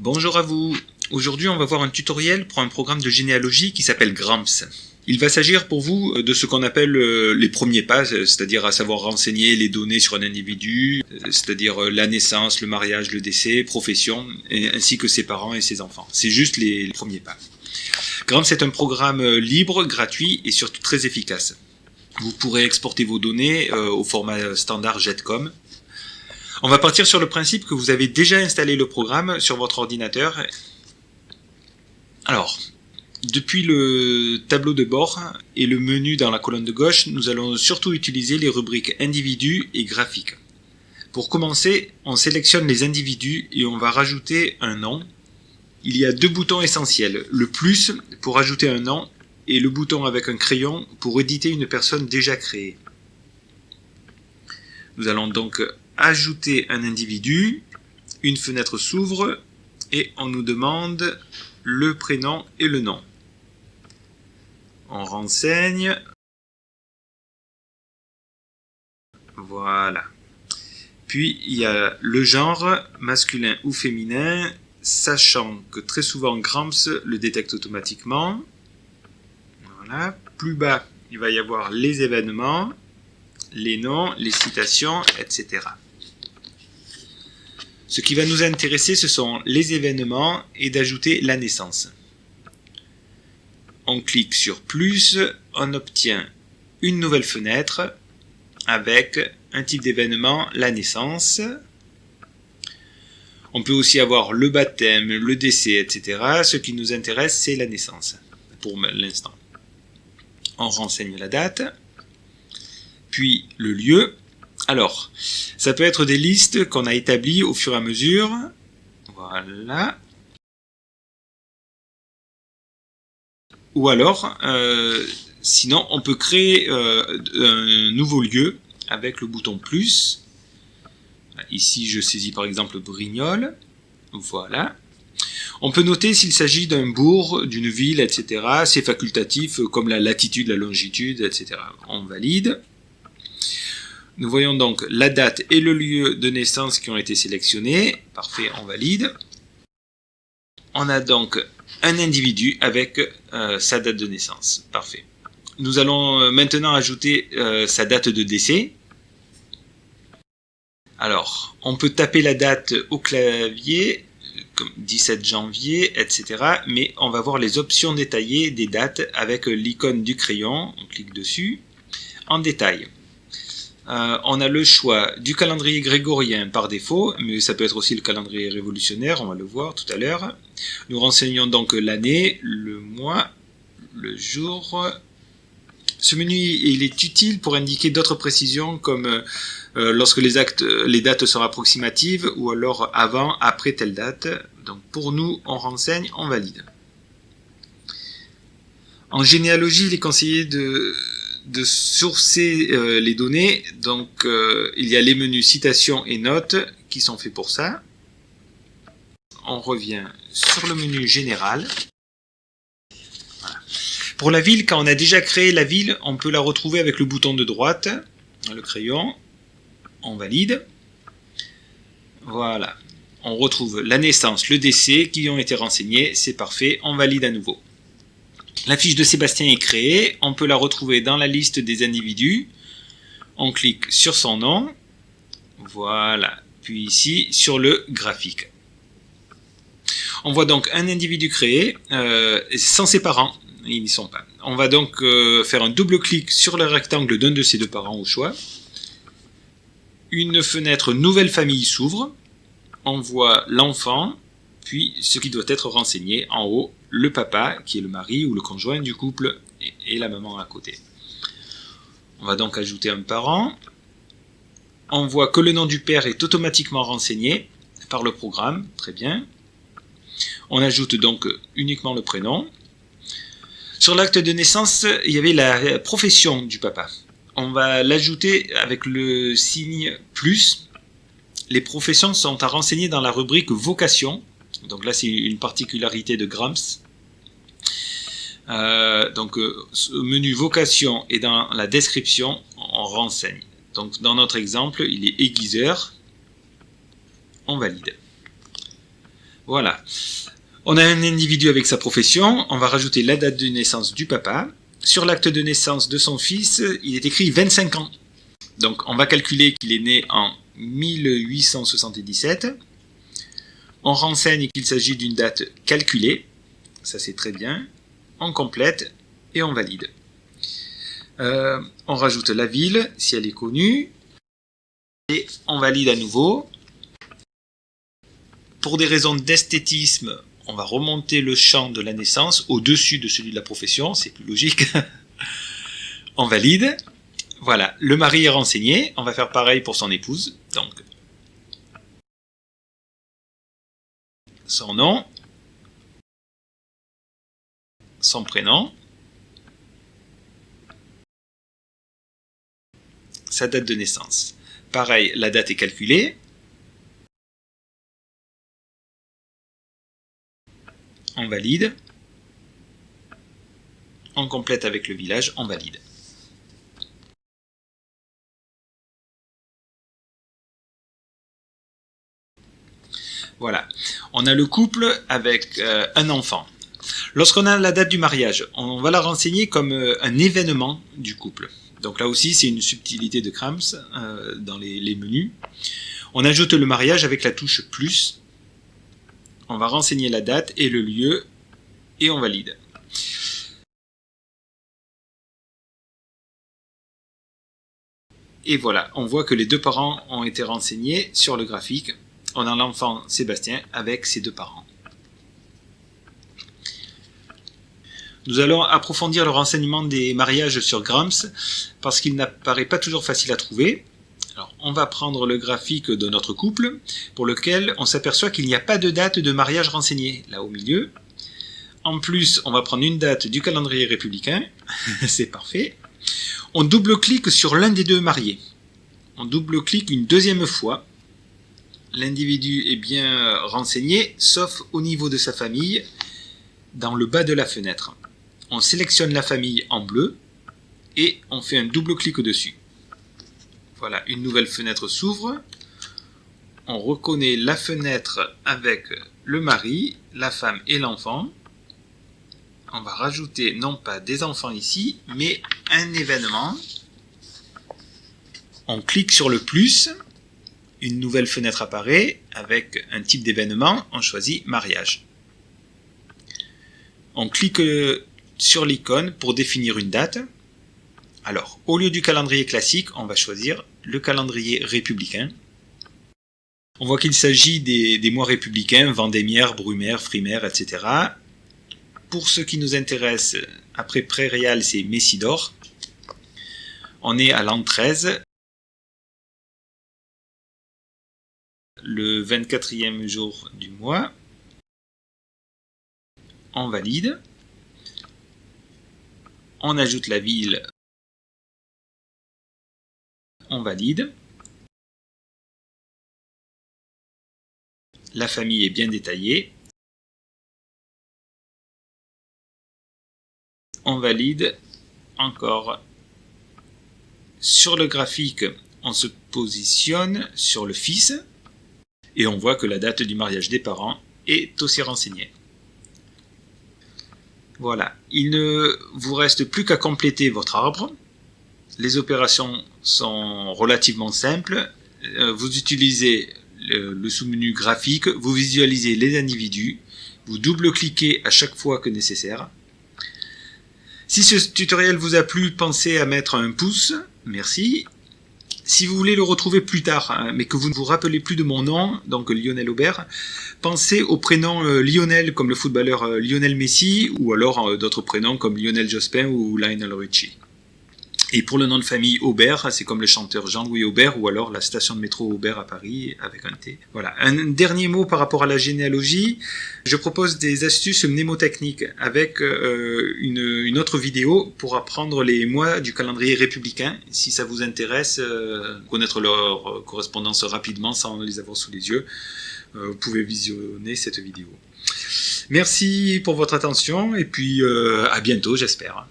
Bonjour à vous. Aujourd'hui, on va voir un tutoriel pour un programme de généalogie qui s'appelle GRAMPS. Il va s'agir pour vous de ce qu'on appelle euh, les premiers pas, c'est-à-dire à savoir renseigner les données sur un individu, c'est-à-dire euh, la naissance, le mariage, le décès, profession, ainsi que ses parents et ses enfants. C'est juste les premiers pas. GRAMPS est un programme euh, libre, gratuit et surtout très efficace. Vous pourrez exporter vos données au format standard JETCOM on va partir sur le principe que vous avez déjà installé le programme sur votre ordinateur. Alors, depuis le tableau de bord et le menu dans la colonne de gauche, nous allons surtout utiliser les rubriques individus et graphiques. Pour commencer, on sélectionne les individus et on va rajouter un nom. Il y a deux boutons essentiels, le plus pour ajouter un nom et le bouton avec un crayon pour éditer une personne déjà créée. Nous allons donc ajouter un individu, une fenêtre s'ouvre et on nous demande le prénom et le nom. On renseigne. Voilà. Puis il y a le genre, masculin ou féminin, sachant que très souvent Gramps le détecte automatiquement. Voilà. Plus bas, il va y avoir les événements, les noms, les citations, etc. Ce qui va nous intéresser, ce sont les événements et d'ajouter la naissance. On clique sur plus, on obtient une nouvelle fenêtre avec un type d'événement, la naissance. On peut aussi avoir le baptême, le décès, etc. Ce qui nous intéresse, c'est la naissance, pour l'instant. On renseigne la date, puis le lieu, alors, ça peut être des listes qu'on a établies au fur et à mesure. Voilà. Ou alors, euh, sinon, on peut créer euh, un nouveau lieu avec le bouton plus. Ici, je saisis par exemple Brignoles. Voilà. On peut noter s'il s'agit d'un bourg, d'une ville, etc. C'est facultatif, comme la latitude, la longitude, etc. On valide. Nous voyons donc la date et le lieu de naissance qui ont été sélectionnés. Parfait, on valide. On a donc un individu avec euh, sa date de naissance. Parfait. Nous allons euh, maintenant ajouter euh, sa date de décès. Alors, on peut taper la date au clavier, comme 17 janvier, etc. Mais on va voir les options détaillées des dates avec l'icône du crayon. On clique dessus. En détail. Euh, on a le choix du calendrier grégorien par défaut, mais ça peut être aussi le calendrier révolutionnaire, on va le voir tout à l'heure. Nous renseignons donc l'année, le mois, le jour. Ce menu il est utile pour indiquer d'autres précisions comme euh, lorsque les, les dates sont approximatives ou alors avant, après telle date. Donc pour nous, on renseigne, on valide. En généalogie, il est conseillé de, de sourcer euh, les données. Donc, euh, il y a les menus citations et notes qui sont faits pour ça. On revient sur le menu général. Pour la ville, quand on a déjà créé la ville, on peut la retrouver avec le bouton de droite, le crayon. On valide. Voilà. On retrouve la naissance, le décès qui ont été renseignés. C'est parfait. On valide à nouveau. La fiche de Sébastien est créée, on peut la retrouver dans la liste des individus. On clique sur son nom, voilà, puis ici sur le graphique. On voit donc un individu créé euh, sans ses parents, ils n'y sont pas. On va donc euh, faire un double clic sur le rectangle d'un de ses deux parents au choix. Une fenêtre nouvelle famille s'ouvre. On voit l'enfant, puis ce qui doit être renseigné en haut, le papa, qui est le mari ou le conjoint du couple, et, la maman à côté. On va donc ajouter un parent. On voit que le nom du père est automatiquement renseigné par le programme, très bien. On ajoute donc uniquement le prénom. Sur l'acte de naissance, il y avait la profession du papa. On va l'ajouter avec le signe plus. Les professions sont à renseigner dans la rubrique vocation donc là, c'est une particularité de Grams. Euh, donc, euh, menu vocation et dans la description, on renseigne. Donc, dans notre exemple, il est aiguiseur. On valide. Voilà. On a un individu avec sa profession, on va rajouter la date de naissance du papa. Sur l'acte de naissance de son fils, il est écrit 25 ans. Donc on va calculer qu'il est né en 1877. On renseigne qu'il s'agit d'une date calculée, ça c'est très bien. On complète et on valide. Euh, on rajoute la ville, si elle est connue, et on valide à nouveau. Pour des raisons d'esthétisme, on va remonter le champ de la naissance au-dessus de celui de la profession, c'est plus logique. on valide. Voilà, le mari est renseigné, on va faire pareil pour son épouse. Donc, son nom, son prénom, sa date de naissance. Pareil, la date est calculée. On valide. On complète avec le village, on valide. Voilà, on a le couple avec euh, un enfant. Lorsqu'on a la date du mariage, on va la renseigner comme euh, un événement du couple. Donc là aussi, c'est une subtilité de Krams euh, dans les, les, menus. On ajoute le mariage avec la touche plus. On va renseigner la date et le lieu et on valide. Et voilà, on voit que les deux parents ont été renseignés sur le graphique on a l'enfant Sébastien avec ses deux parents. Nous allons approfondir le renseignement des mariages sur Grams parce qu'il n'apparaît pas toujours facile à trouver. Alors, on va prendre le graphique de notre couple pour lequel on s'aperçoit qu'il n'y a pas de date de mariage renseignée là au milieu. En plus, on va prendre une date du calendrier républicain. C'est parfait. On double-clique sur l'un des deux mariés. On double-clique une deuxième fois l'individu est bien renseigné, sauf au niveau de sa famille, dans le bas de la fenêtre. On sélectionne la famille en bleu et on fait un double clic dessus. Voilà, une nouvelle fenêtre s'ouvre. On reconnaît la fenêtre avec le mari, la femme et l'enfant. On va rajouter non pas des enfants ici, mais un événement. On clique sur le plus une nouvelle fenêtre apparaît avec un type d'événement, on choisit mariage. On clique sur l'icône pour définir une date. Alors, au lieu du calendrier classique, on va choisir le calendrier républicain. On voit qu'il s'agit des, mois républicains, vendémiaire, brumaire, frimaire, etc. Pour ce qui nous intéresse, après Prairial, c'est Messidor. On est à l'an 13, le 24e jour du mois. On valide. On ajoute la ville. On valide. La famille est bien détaillée. On valide encore. Sur le graphique, on se positionne sur le fils et on voit que la date du mariage des parents est aussi renseignée. Voilà, il ne vous reste plus qu'à compléter votre arbre. Les opérations sont relativement simples. Euh, vous utilisez le sous-menu graphique, vous visualisez les individus, vous double-cliquez à chaque fois que nécessaire. Si ce tutoriel vous a plu, pensez à mettre un pouce, merci, si vous voulez le retrouver plus tard, hein, mais que vous ne vous rappelez plus de mon nom, donc Lionel Aubert, pensez au prénom euh, Lionel comme le footballeur euh, Lionel Messi, ou alors euh, d'autres prénoms comme Lionel Jospin ou Lionel Richie. Et pour le nom de famille Aubert, c'est comme le chanteur Jean-Louis Aubert ou alors la station de métro Aubert à Paris avec un T. Voilà. Un dernier mot par rapport à la généalogie. Je propose des astuces mnémotechniques avec euh, une, autre vidéo pour apprendre les mois du calendrier républicain. Si ça vous intéresse, euh, connaître leur correspondance rapidement sans les avoir sous les yeux, euh, vous pouvez visionner cette vidéo. Merci pour votre attention et puis à bientôt j'espère.